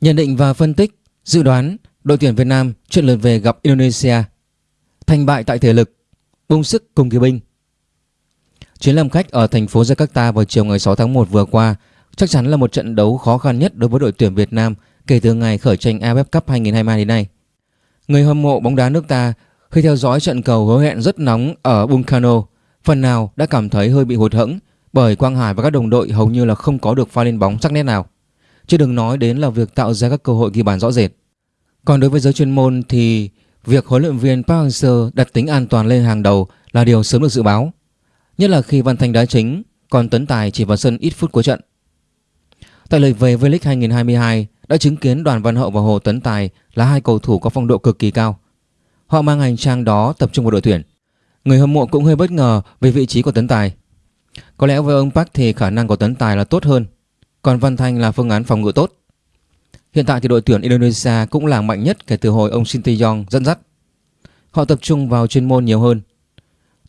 Nhận định và phân tích, dự đoán đội tuyển Việt Nam chuyện lượt về gặp Indonesia. Thành bại tại thể lực, bung sức cùng kỳ binh. Chuyến làm khách ở thành phố Jakarta vào chiều ngày 6 tháng 1 vừa qua chắc chắn là một trận đấu khó khăn nhất đối với đội tuyển Việt Nam kể từ ngày khởi tranh AFF Cup 2022 đến nay. Người hâm mộ bóng đá nước ta khi theo dõi trận cầu hứa hẹn rất nóng ở Bungkano, phần nào đã cảm thấy hơi bị hụt hẫng bởi Quang Hải và các đồng đội hầu như là không có được pha lên bóng sắc nét nào. Chứ đừng nói đến là việc tạo ra các cơ hội ghi bàn rõ rệt. Còn đối với giới chuyên môn thì việc huấn luyện viên Park Hang-seo đặt tính an toàn lên hàng đầu là điều sớm được dự báo. Nhất là khi Văn Thanh đá chính, còn Tấn Tài chỉ vào sân ít phút cuối trận. Tại lượt về V-League 2022 đã chứng kiến Đoàn Văn Hậu và Hồ Tấn Tài là hai cầu thủ có phong độ cực kỳ cao. Họ mang hành trang đó tập trung vào đội tuyển. Người hâm mộ cũng hơi bất ngờ về vị trí của Tấn Tài. Có lẽ với ông Park thì khả năng của Tấn Tài là tốt hơn, còn Văn Thanh là phương án phòng ngự tốt. Hiện tại thì đội tuyển Indonesia cũng là mạnh nhất kể từ hồi ông Shin Tae-yong dẫn dắt. Họ tập trung vào chuyên môn nhiều hơn.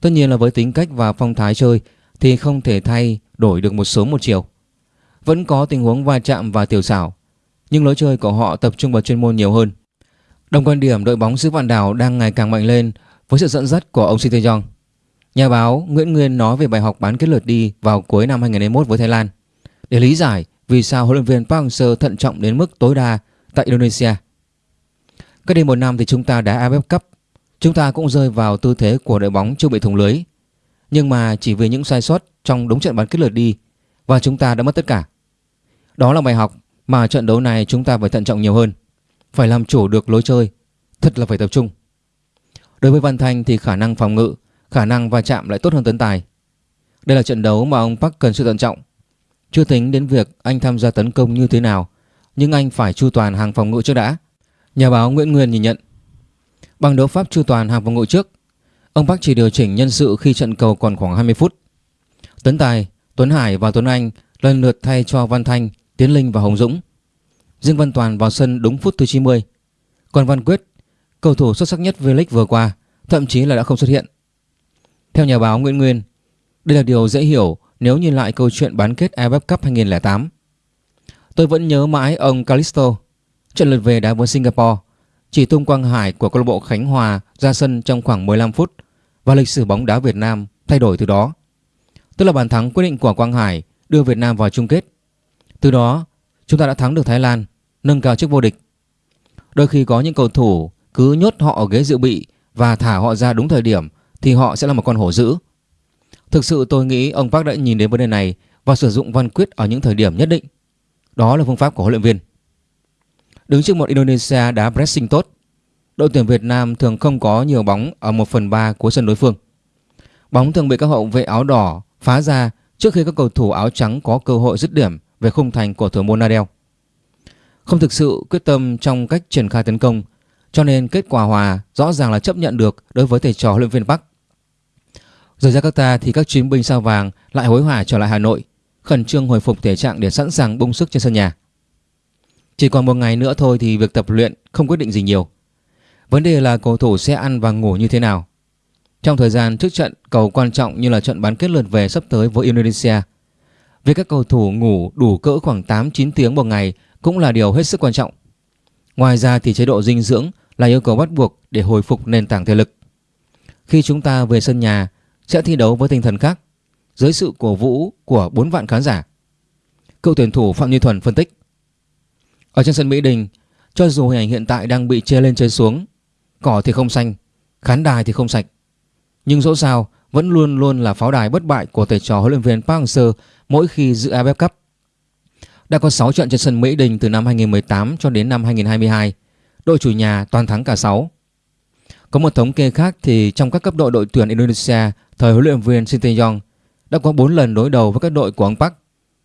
Tất nhiên là với tính cách và phong thái chơi thì không thể thay đổi được một sớm một chiều. Vẫn có tình huống va chạm và tiểu xảo, nhưng lối chơi của họ tập trung vào chuyên môn nhiều hơn. Đồng quan điểm đội bóng xứ Vạn Đảo đang ngày càng mạnh lên với sự dẫn dắt của ông Shin Tae-yong. Nhà báo Nguyễn Nguyên nói về bài học bán kết lượt đi vào cuối năm 2021 với Thái Lan để lý giải vì sao huấn luyện viên Park Hang-seo thận trọng đến mức tối đa tại Indonesia. Cách đây một năm thì chúng ta đã AFF Cup, chúng ta cũng rơi vào tư thế của đội bóng chưa bị thủng lưới. Nhưng mà chỉ vì những sai sót trong đúng trận bán kết lượt đi và chúng ta đã mất tất cả. Đó là bài học mà trận đấu này chúng ta phải thận trọng nhiều hơn, phải làm chủ được lối chơi, thật là phải tập trung. Đối với Văn Thanh thì khả năng phòng ngự, khả năng va chạm lại tốt hơn Tấn Tài. Đây là trận đấu mà ông Park cần sự thận trọng chưa tính đến việc anh tham gia tấn công như thế nào, nhưng anh phải chu toàn hàng phòng ngự trước đã. Nhà báo Nguyễn Nguyên nhìn nhận. Bằng đấu pháp chu toàn hàng phòng ngự trước, ông Park chỉ điều chỉnh nhân sự khi trận cầu còn khoảng 20 phút. Tấn Tài, Tuấn Hải và Tuấn Anh lần lượt thay cho Văn Thanh, Tiến Linh và Hồng Dũng. Dương Văn Toàn vào sân đúng phút thứ 90. Còn Văn Quyết, cầu thủ xuất sắc nhất V-League vừa qua, thậm chí là đã không xuất hiện. Theo nhà báo Nguyễn Nguyên, đây là điều dễ hiểu nếu nhìn lại câu chuyện bán kết AFF Cup 2008. Tôi vẫn nhớ mãi ông Calisto, trận lượt về đá với Singapore, chỉ tung Quang Hải của câu lạc bộ Khánh Hòa ra sân trong khoảng 15 phút và lịch sử bóng đá Việt Nam thay đổi từ đó. Tức là bàn thắng quyết định của Quang Hải đưa Việt Nam vào chung kết. Từ đó, chúng ta đã thắng được Thái Lan, nâng cao chức vô địch. Đôi khi có những cầu thủ cứ nhốt họ ở ghế dự bị và thả họ ra đúng thời điểm thì họ sẽ là một con hổ dữ. Thực sự tôi nghĩ ông Park đã nhìn đến vấn đề này và sử dụng văn quyết ở những thời điểm nhất định. Đó là phương pháp của huấn luyện viên. Đứng trước một Indonesia đá pressing tốt, đội tuyển Việt Nam thường không có nhiều bóng ở 1 phần 3 của sân đối phương. Bóng thường bị các hậu vệ áo đỏ phá ra trước khi các cầu thủ áo trắng có cơ hội dứt điểm về khung thành của thủ môn Nadal. Không thực sự quyết tâm trong cách triển khai tấn công, cho nên kết quả hòa rõ ràng là chấp nhận được đối với thầy trò huấn luyện viên Park. Rời Jakarta thì các chiến binh sao vàng lại hối hả trở lại Hà Nội, khẩn trương hồi phục thể trạng để sẵn sàng bung sức trên sân nhà. Chỉ còn một ngày nữa thôi thì việc tập luyện không quyết định gì nhiều. Vấn đề là cầu thủ sẽ ăn và ngủ như thế nào. Trong thời gian trước trận cầu quan trọng như là trận bán kết lượt về sắp tới với Indonesia, việc các cầu thủ ngủ đủ cỡ khoảng 8-9 tiếng một ngày cũng là điều hết sức quan trọng. Ngoài ra thì chế độ dinh dưỡng là yêu cầu bắt buộc để hồi phục nền tảng thể lực. Khi chúng ta về sân nhà sẽ thi đấu với tinh thần khác dưới sự cổ vũ của 4 vạn khán giả. Cựu tuyển thủ Phạm Như Thuần phân tích. Ở trên sân Mỹ Đình, cho dù hình ảnh hiện tại đang bị chê lên chê xuống, cỏ thì không xanh, khán đài thì không sạch, nhưng dẫu sao vẫn luôn luôn là pháo đài bất bại của thầy trò huấn luyện viên Park Hang-seo mỗi khi dự AFF Cup. Đã có 6 trận trên sân Mỹ Đình từ năm 2018 cho đến năm 2022, đội chủ nhà toàn thắng cả 6. Có một thống kê khác thì trong các cấp độ đội tuyển Indonesia thời huấn luyện viên Shin Tae-yong đã có 4 lần đối đầu với các đội của ông Park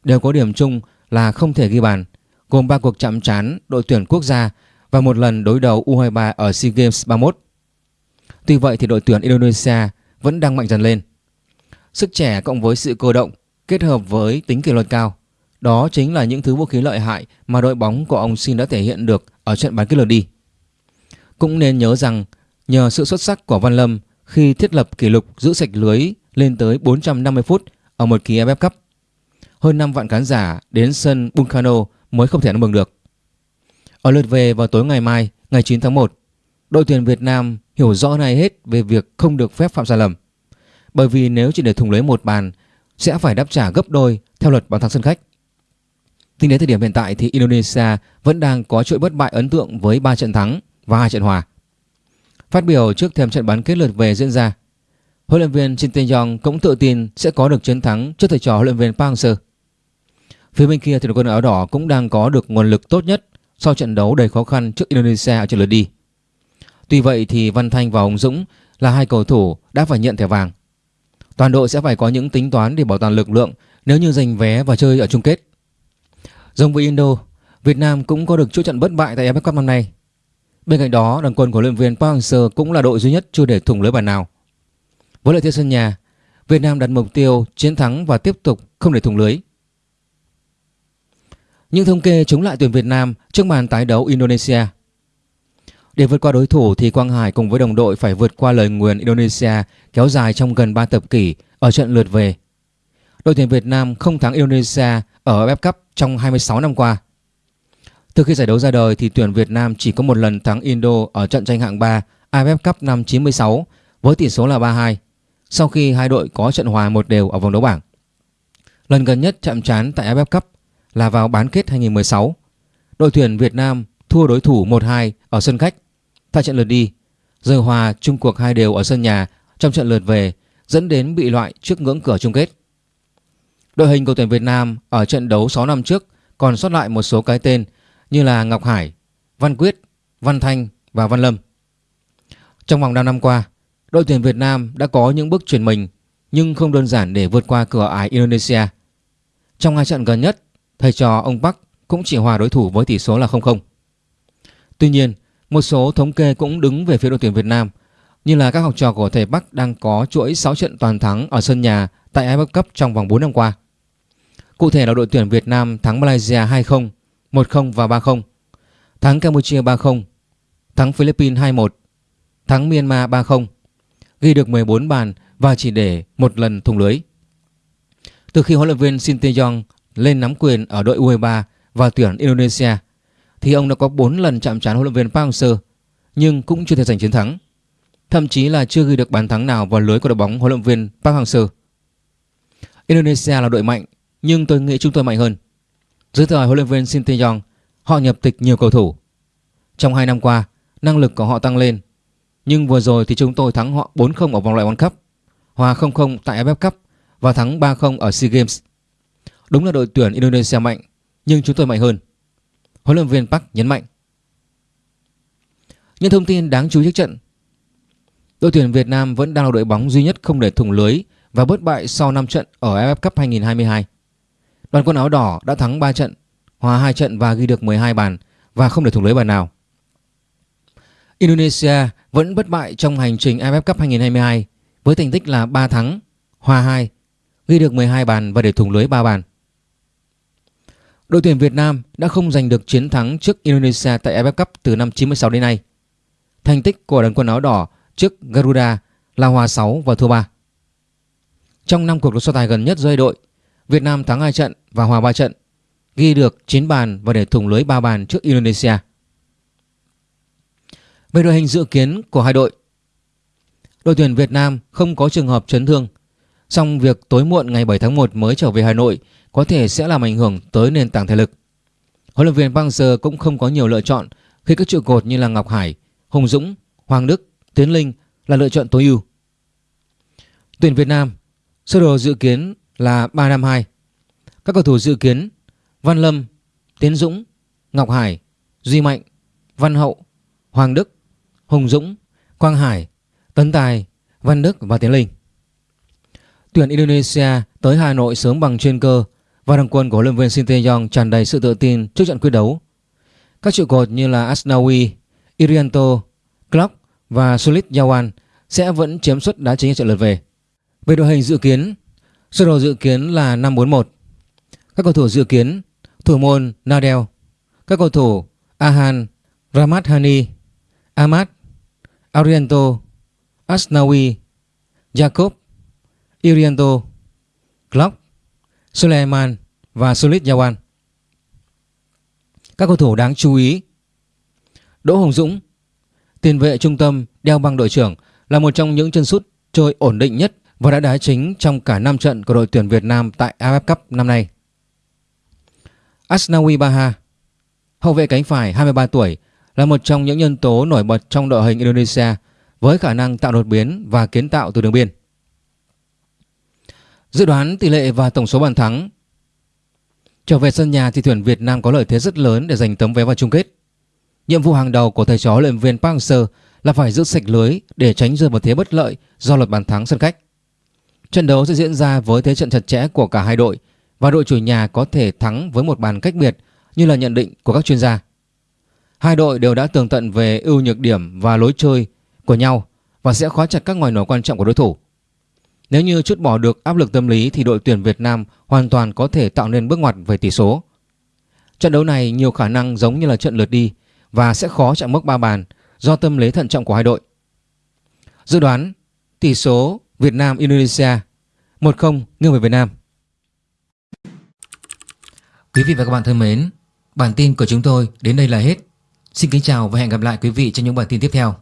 đều có điểm chung là không thể ghi bàn, gồm 3 cuộc chạm trán đội tuyển quốc gia và một lần đối đầu U23 ở SEA Games 31. Tuy vậy thì đội tuyển Indonesia vẫn đang mạnh dần lên. Sức trẻ cộng với sự cơ động kết hợp với tính kỷ luật cao, đó chính là những thứ vũ khí lợi hại mà đội bóng của ông Shin đã thể hiện được ở trận bán kết lượt đi. Cũng nên nhớ rằng nhờ sự xuất sắc của Văn Lâm khi thiết lập kỷ lục giữ sạch lưới lên tới 450 phút ở một kỳ AFF Cup. Hơn 5 vạn khán giả đến sân Bunkano mới không thể ăn mừng được. Ở lượt về vào tối ngày mai, ngày 9 tháng 1, đội tuyển Việt Nam hiểu rõ này hết về việc không được phép phạm sai lầm. Bởi vì nếu chỉ để thủng lưới một bàn sẽ phải đáp trả gấp đôi theo luật bàn thắng sân khách. Tính đến thời điểm hiện tại thì Indonesia vẫn đang có chuỗi bất bại ấn tượng với 3 trận thắng và 2 trận hòa. Phát biểu trước thềm trận bán kết lượt về diễn ra, huấn luyện viên Shin Tae-yong cũng tự tin sẽ có được chiến thắng trước thầy trò huấn luyện viên Park Hang-seo. Phía bên kia thì đội quân áo đỏ cũng đang có được nguồn lực tốt nhất sau trận đấu đầy khó khăn trước Indonesia ở trận lượt đi. Tuy vậy thì Văn Thanh và Hồng Dũng là hai cầu thủ đã phải nhận thẻ vàng. Toàn đội sẽ phải có những tính toán để bảo toàn lực lượng nếu như giành vé và chơi ở chung kết. Giống với Indo, Việt Nam cũng có được chuỗi trận bất bại tại AFF Cup năm nay. Bên cạnh đó, đoàn quân của luyện viên Park Hang-seo cũng là đội duy nhất chưa để thủng lưới bàn nào. Với lợi thế sân nhà, Việt Nam đặt mục tiêu chiến thắng và tiếp tục không để thủng lưới. Những thống kê chống lại tuyển Việt Nam trước màn tái đấu Indonesia. Để vượt qua đối thủ thì Quang Hải cùng với đồng đội phải vượt qua lời nguyền Indonesia kéo dài trong gần 3 thập kỷ ở trận lượt về. Đội tuyển Việt Nam không thắng Indonesia ở AFF Cup trong 26 năm qua. Từ khi giải đấu ra đời thì tuyển Việt Nam chỉ có một lần thắng Indo ở trận tranh hạng 3 AFF Cup năm 96 với tỷ số là 3-2 sau khi hai đội có trận hòa một đều ở vòng đấu bảng. Lần gần nhất chạm trán tại AFF Cup là vào bán kết 2016. Đội tuyển Việt Nam thua đối thủ 1-2 ở sân khách tại trận lượt đi, rồi hòa chung cuộc hai đều ở sân nhà trong trận lượt về dẫn đến bị loại trước ngưỡng cửa chung kết. Đội hình của tuyển Việt Nam ở trận đấu 6 năm trước còn sót lại một số cái tên như là Ngọc Hải, Văn Quyết, Văn Thanh và Văn Lâm. Trong vòng 5 năm qua, đội tuyển Việt Nam đã có những bước chuyển mình nhưng không đơn giản để vượt qua cửa ải Indonesia. Trong hai trận gần nhất, thầy trò ông Park cũng chỉ hòa đối thủ với tỷ số là 0-0. Tuy nhiên, một số thống kê cũng đứng về phía đội tuyển Việt Nam như là các học trò của thầy Park đang có chuỗi 6 trận toàn thắng ở sân nhà tại AFF Cup trong vòng 4 năm qua. Cụ thể là đội tuyển Việt Nam thắng Malaysia 2-0, 1-0 và 3-0, thắng Campuchia 3-0, thắng Philippines 2-1, thắng Myanmar 3-0, ghi được 14 bàn và chỉ để một lần thủng lưới. Từ khi huấn luyện viên Shin Tae-yong lên nắm quyền ở đội U23 và tuyển Indonesia thì ông đã có 4 lần chạm trán huấn luyện viên Park Hang-seo nhưng cũng chưa thể giành chiến thắng. Thậm chí là chưa ghi được bàn thắng nào vào lưới của đội bóng huấn luyện viên Park Hang-seo. Indonesia là đội mạnh nhưng tôi nghĩ chúng tôi mạnh hơn. Dưới thời huấn luyện viên Shin Tae-yong, họ nhập tịch nhiều cầu thủ. Trong 2 năm qua, năng lực của họ tăng lên. Nhưng vừa rồi thì chúng tôi thắng họ 4-0 ở vòng loại World Cup, hòa 0-0 tại AFF Cup và thắng 3-0 ở SEA Games. Đúng là đội tuyển Indonesia mạnh, nhưng chúng tôi mạnh hơn. Huấn luyện viên Park nhấn mạnh. Những thông tin đáng chú ý trước trận. Đội tuyển Việt Nam vẫn đang là đội bóng duy nhất không để thủng lưới và bất bại sau 5 trận ở AFF Cup 2022. Đoàn quân áo đỏ đã thắng 3 trận, hòa 2 trận và ghi được 12 bàn và không để thủng lưới bàn nào. Indonesia vẫn bất bại trong hành trình AFF Cup 2022 với thành tích là 3 thắng, hòa 2, ghi được 12 bàn và để thủng lưới 3 bàn. Đội tuyển Việt Nam đã không giành được chiến thắng trước Indonesia tại AFF Cup từ năm 96 đến nay. Thành tích của đoàn quân áo đỏ trước Garuda là hòa 6 và thua 3. Trong 5 cuộc đấu so tài gần nhất giữa đội, Việt Nam thắng 2 trận và hòa 3 trận, ghi được 9 bàn và để thủng lưới 3 bàn trước Indonesia. Về đội hình dự kiến của hai đội, đội tuyển Việt Nam không có trường hợp chấn thương, song việc tối muộn ngày 7 tháng 1 mới trở về Hà Nội có thể sẽ làm ảnh hưởng tới nền tảng thể lực. Huấn luyện viên Park cũng không có nhiều lựa chọn khi các trụ cột như là Ngọc Hải, Hùng Dũng, Hoàng Đức, Tiến Linh là lựa chọn tối ưu. Tuyển Việt Nam sơ đồ dự kiến là 352. Các cầu thủ dự kiến Văn Lâm, Tiến Dũng, Ngọc Hải, Duy Mạnh, Văn Hậu, Hoàng Đức, Hùng Dũng, Quang Hải, Tấn Tài, Văn Đức và Tiến Linh. Tuyển Indonesia tới Hà Nội sớm bằng chuyên cơ và đoàn quân của huấn luyện viên Shin Tae-yong tràn đầy sự tự tin trước trận quyết đấu. Các trụ cột như là Asnawi, Irianto, Clark và Sulit Yawan sẽ vẫn chiếm suất đá chính ở trận lượt về. Về đội hình dự kiến, sơ đồ dự kiến là 541. Các cầu thủ dự kiến thủ môn Nadel, các cầu thủ Ahan, Ramadhani Ahmad, Ariento, Asnawi, Jacob, Irianto, Clark, Suleiman và Sulit Yawan. Các cầu thủ đáng chú ý Đỗ Hồng Dũng, tiền vệ trung tâm đeo băng đội trưởng là một trong những chân sút chơi ổn định nhất và đã đá chính trong cả 5 trận của đội tuyển Việt Nam tại AFF Cup năm nay. Asnawi Baha, hậu vệ cánh phải 23 tuổi, là một trong những nhân tố nổi bật trong đội hình Indonesia với khả năng tạo đột biến và kiến tạo từ đường biên. Dự đoán tỷ lệ và tổng số bàn thắng Trở về sân nhà thì tuyển Việt Nam có lợi thế rất lớn để giành tấm vé vào chung kết. Nhiệm vụ hàng đầu của thầy trò luyện viên Park Hang-seo là phải giữ sạch lưới để tránh rơi vào thế bất lợi do luật bàn thắng sân khách. Trận đấu sẽ diễn ra với thế trận chặt chẽ của cả hai đội và đội chủ nhà có thể thắng với một bàn cách biệt như là nhận định của các chuyên gia. Hai đội đều đã tường tận về ưu nhược điểm và lối chơi của nhau và sẽ khóa chặt các ngoài nổi quan trọng của đối thủ. Nếu như chút bỏ được áp lực tâm lý thì đội tuyển Việt Nam hoàn toàn có thể tạo nên bước ngoặt về tỷ số. Trận đấu này nhiều khả năng giống như là trận lượt đi và sẽ khó chạm mốc ba bàn do tâm lý thận trọng của hai đội. Dự đoán, tỷ số Việt Nam Indonesia 1-0 nghiêng về Việt Nam. Quý vị và các bạn thân mến, bản tin của chúng tôi đến đây là hết. Xin kính chào và hẹn gặp lại quý vị trong những bản tin tiếp theo.